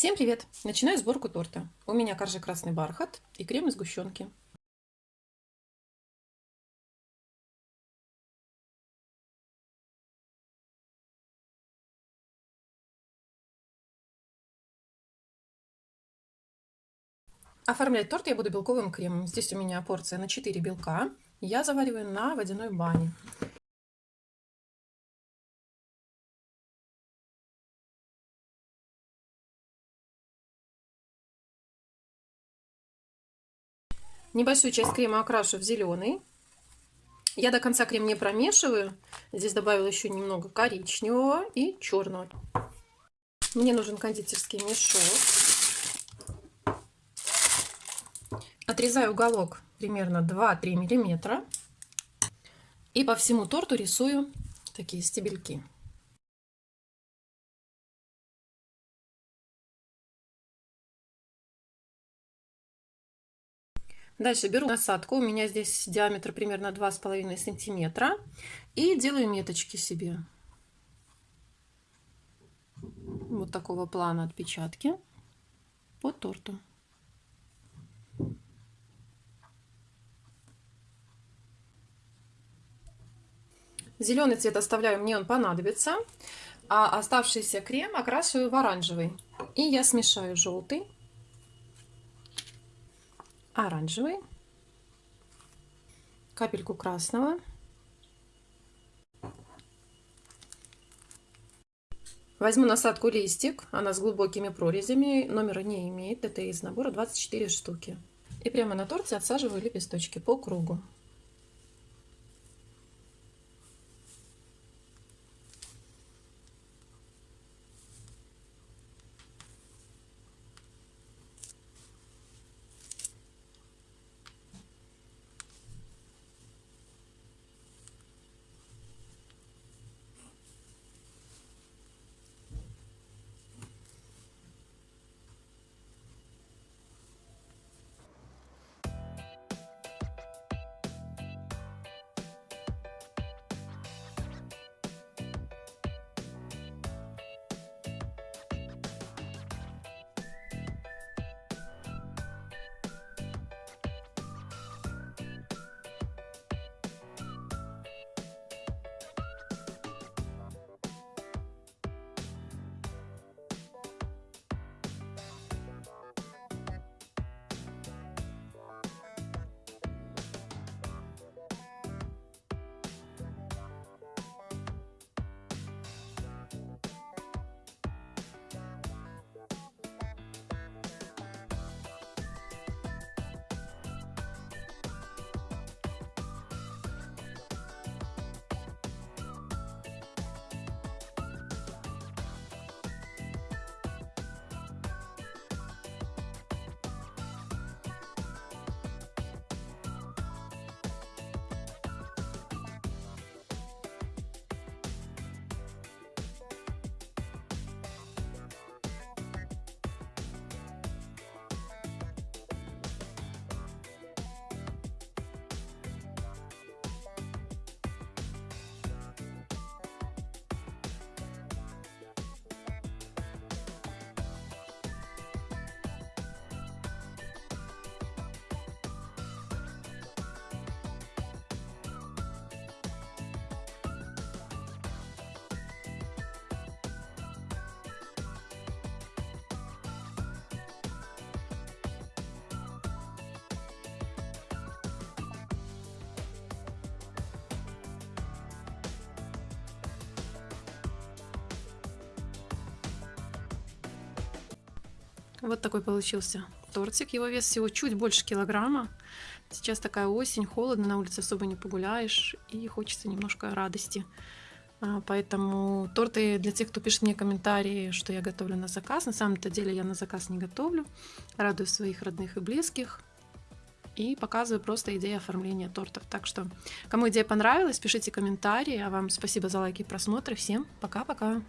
Всем привет! Начинаю сборку торта. У меня коржи красный бархат и крем из сгущенки. Оформлять торт я буду белковым кремом. Здесь у меня порция на 4 белка. Я завариваю на водяной бане. Небольшую часть крема окрашу в зеленый. Я до конца крем не промешиваю. Здесь добавила еще немного коричневого и черного. Мне нужен кондитерский мешок. Отрезаю уголок примерно 2-3 миллиметра. И по всему торту рисую такие стебельки. Дальше беру насадку, у меня здесь диаметр примерно 2,5 сантиметра. И делаю меточки себе. Вот такого плана отпечатки по торту. Зеленый цвет оставляю, мне он понадобится. А оставшийся крем окрашиваю в оранжевый. И я смешаю желтый оранжевый, капельку красного, Возьму насадку листик, она с глубокими прорезями, номера не имеет, это из набора 24 штуки. И прямо на торте отсаживаю лепесточки по кругу. Вот такой получился тортик. Его вес всего чуть больше килограмма. Сейчас такая осень, холодно, на улице особо не погуляешь. И хочется немножко радости. А, поэтому торты для тех, кто пишет мне комментарии, что я готовлю на заказ. На самом-то деле я на заказ не готовлю. Радую своих родных и близких. И показываю просто идеи оформления тортов. Так что, кому идея понравилась, пишите комментарии. А вам спасибо за лайки и просмотры. Всем пока-пока.